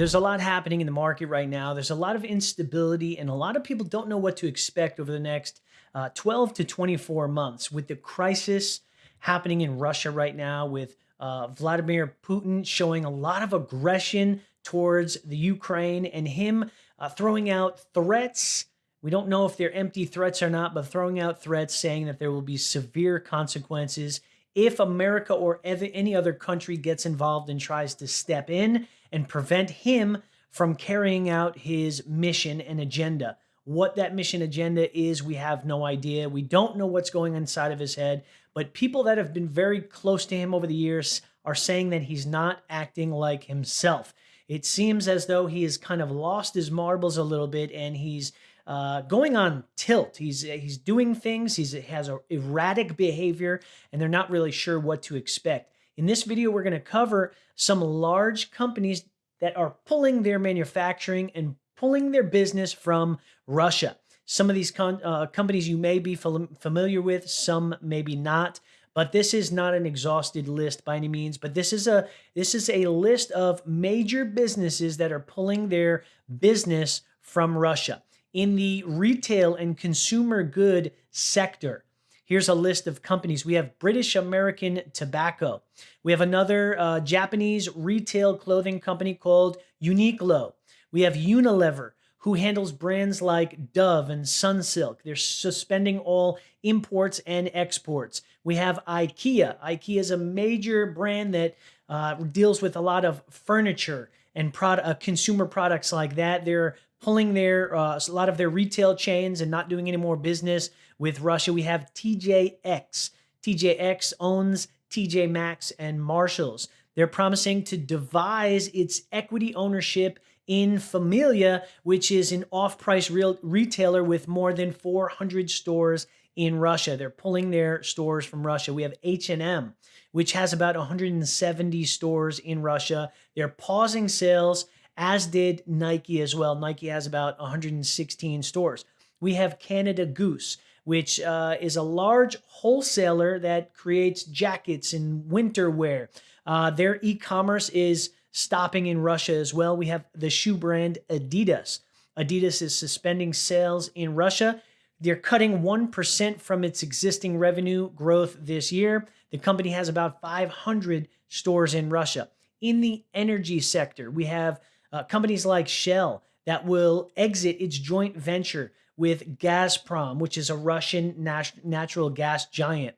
There's a lot happening in the market right now. There's a lot of instability, and a lot of people don't know what to expect over the next uh, 12 to 24 months with the crisis happening in Russia right now, with uh, Vladimir Putin showing a lot of aggression towards the Ukraine and him uh, throwing out threats. We don't know if they're empty threats or not, but throwing out threats saying that there will be severe consequences if America or any other country gets involved and tries to step in and prevent him from carrying out his mission and agenda. What that mission agenda is, we have no idea. We don't know what's going inside of his head, but people that have been very close to him over the years are saying that he's not acting like himself. It seems as though he has kind of lost his marbles a little bit and he's uh, going on tilt. He's he's doing things. He's, he has a erratic behavior, and they're not really sure what to expect. In this video, we're going to cover some large companies that are pulling their manufacturing and pulling their business from Russia. Some of these uh, companies you may be familiar with, some maybe not. But this is not an exhausted list by any means. But this is a this is a list of major businesses that are pulling their business from Russia in the retail and consumer good sector. Here's a list of companies. We have British American Tobacco. We have another uh, Japanese retail clothing company called Uniqlo. We have Unilever, who handles brands like Dove and Sunsilk. They're suspending all imports and exports. We have IKEA. IKEA is a major brand that uh, deals with a lot of furniture and uh, consumer products like that. They're pulling their uh, a lot of their retail chains and not doing any more business with Russia. We have TJX. TJX owns TJ Maxx and Marshalls. They're promising to devise its equity ownership in Familia, which is an off-price retailer with more than 400 stores in Russia. They're pulling their stores from Russia. We have H&M, which has about 170 stores in Russia. They're pausing sales as did Nike as well. Nike has about 116 stores. We have Canada Goose, which uh, is a large wholesaler that creates jackets and winter wear. Uh, their e-commerce is stopping in Russia as well. We have the shoe brand Adidas. Adidas is suspending sales in Russia. They're cutting 1% from its existing revenue growth this year. The company has about 500 stores in Russia. In the energy sector, we have uh, companies like Shell that will exit its joint venture with Gazprom, which is a Russian nat natural gas giant.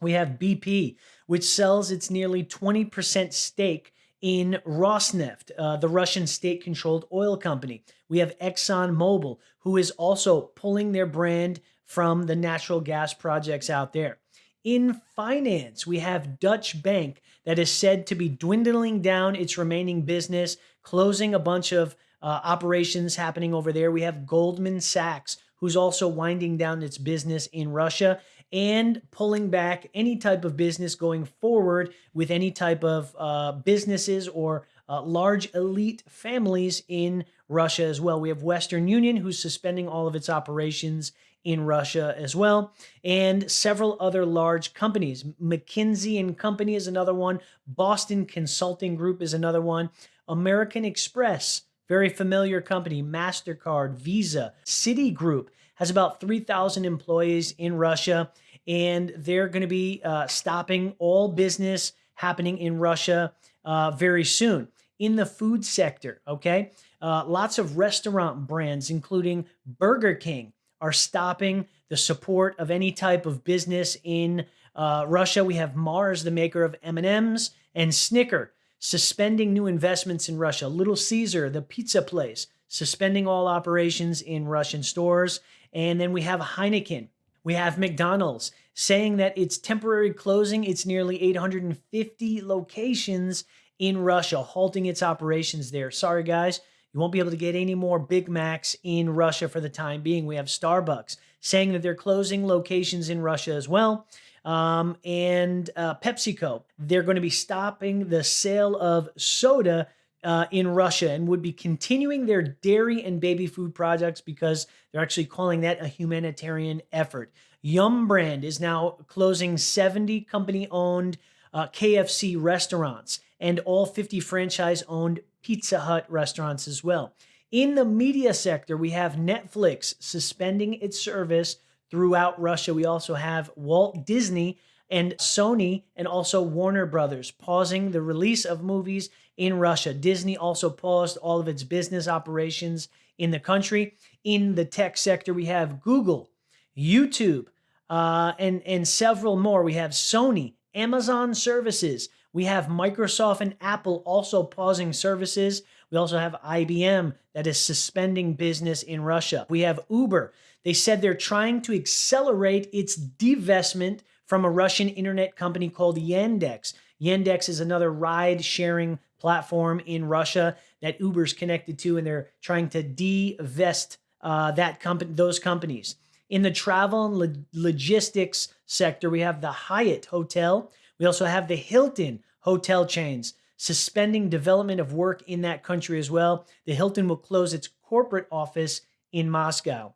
We have BP, which sells its nearly 20% stake in Rosneft, uh, the Russian state controlled oil company. We have ExxonMobil, who is also pulling their brand from the natural gas projects out there. In finance, we have Dutch Bank that is said to be dwindling down its remaining business, closing a bunch of uh, operations happening over there. We have Goldman Sachs, who's also winding down its business in Russia and pulling back any type of business going forward with any type of uh, businesses or uh, large elite families in Russia as well. We have Western Union, who's suspending all of its operations in Russia as well, and several other large companies. McKinsey and Company is another one. Boston Consulting Group is another one. American Express, very familiar company. MasterCard, Visa, Citigroup has about 3,000 employees in Russia, and they're going to be uh, stopping all business happening in Russia uh, very soon. In the food sector, okay? Uh, lots of restaurant brands, including Burger King, are stopping the support of any type of business in uh, Russia. We have Mars, the maker of M&Ms, and Snicker suspending new investments in Russia. Little Caesar, the pizza place, suspending all operations in Russian stores. And then we have Heineken. We have McDonald's saying that it's temporary closing its nearly 850 locations in Russia, halting its operations there. Sorry, guys, you won't be able to get any more Big Macs in Russia for the time being. We have Starbucks saying that they're closing locations in Russia as well. Um, and uh, PepsiCo, they're going to be stopping the sale of soda uh, in Russia and would be continuing their dairy and baby food projects because they're actually calling that a humanitarian effort. Yum Brand is now closing 70 company owned uh, KFC restaurants and all 50 franchise owned Pizza Hut restaurants as well. In the media sector, we have Netflix suspending its service throughout Russia. We also have Walt Disney and Sony and also Warner Brothers pausing the release of movies in Russia. Disney also paused all of its business operations in the country. In the tech sector, we have Google, YouTube, uh, and, and several more. We have Sony, Amazon services. We have Microsoft and Apple also pausing services. We also have IBM that is suspending business in Russia. We have Uber. They said they're trying to accelerate its divestment from a Russian internet company called Yandex. Yandex is another ride sharing platform in Russia that Uber's connected to, and they're trying to divest uh, that company, those companies. In the travel and lo logistics sector, we have the Hyatt Hotel. We also have the Hilton hotel chains suspending development of work in that country as well. The Hilton will close its corporate office in Moscow.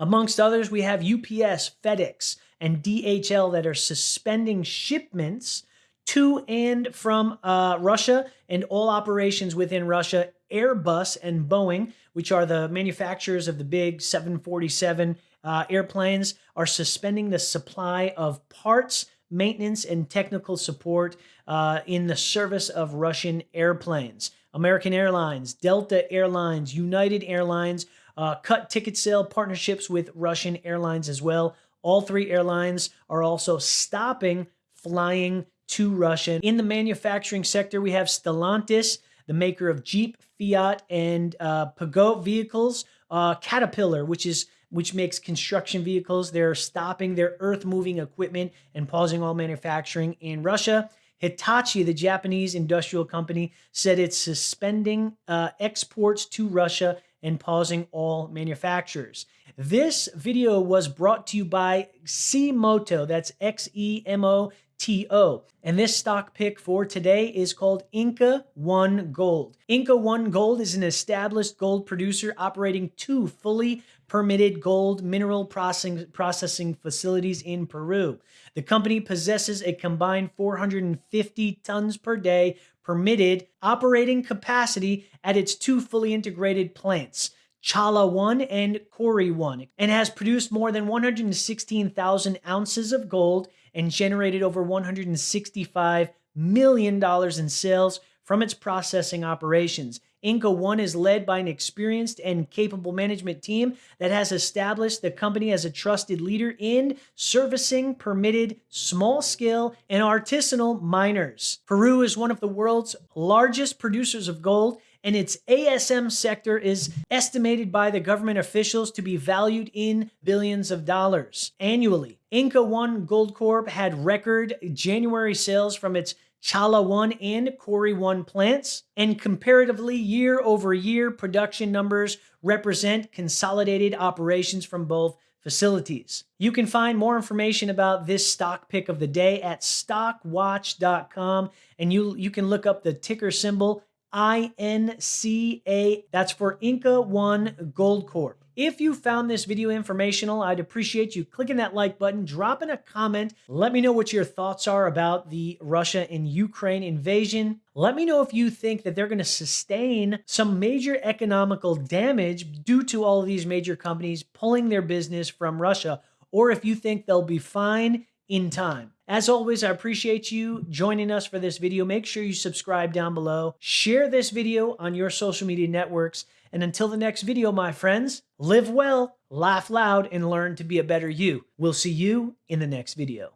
Amongst others, we have UPS, FedEx, and DHL that are suspending shipments to and from uh, Russia and all operations within Russia. Airbus and Boeing, which are the manufacturers of the big 747 uh, airplanes, are suspending the supply of parts, maintenance, and technical support uh, in the service of Russian airplanes. American Airlines, Delta Airlines, United Airlines uh, cut ticket sale partnerships with Russian airlines as well. All three airlines are also stopping flying to Russia. In the manufacturing sector, we have Stellantis, the maker of Jeep, Fiat, and uh, Peugeot vehicles. Uh, Caterpillar, which is which makes construction vehicles. They're stopping their earth-moving equipment and pausing all manufacturing in Russia. Hitachi, the Japanese industrial company, said it's suspending uh, exports to Russia and pausing all manufacturers. This video was brought to you by Xemoto. That's X E M O T O. And this stock pick for today is called Inca One Gold. Inca One Gold is an established gold producer operating two fully permitted gold mineral processing, processing facilities in Peru. The company possesses a combined 450 tons per day permitted operating capacity at its two fully integrated plants. Chala 1 and Kori 1, and has produced more than 116,000 ounces of gold and generated over $165 million in sales from its processing operations. Inca One is led by an experienced and capable management team that has established the company as a trusted leader in servicing permitted small scale and artisanal miners. Peru is one of the world's largest producers of gold and its ASM sector is estimated by the government officials to be valued in billions of dollars annually. Inca One Gold Corp had record January sales from its Chala 1 and Kori 1 plants, and comparatively year over year production numbers represent consolidated operations from both facilities. You can find more information about this stock pick of the day at stockwatch.com and you you can look up the ticker symbol INCA. That's for Inca One Gold Corp. If you found this video informational, I'd appreciate you clicking that like button, dropping a comment. Let me know what your thoughts are about the Russia and Ukraine invasion. Let me know if you think that they're going to sustain some major economical damage due to all of these major companies pulling their business from Russia, or if you think they'll be fine in time. As always, I appreciate you joining us for this video. Make sure you subscribe down below. Share this video on your social media networks. And until the next video, my friends, live well, laugh loud, and learn to be a better you. We'll see you in the next video.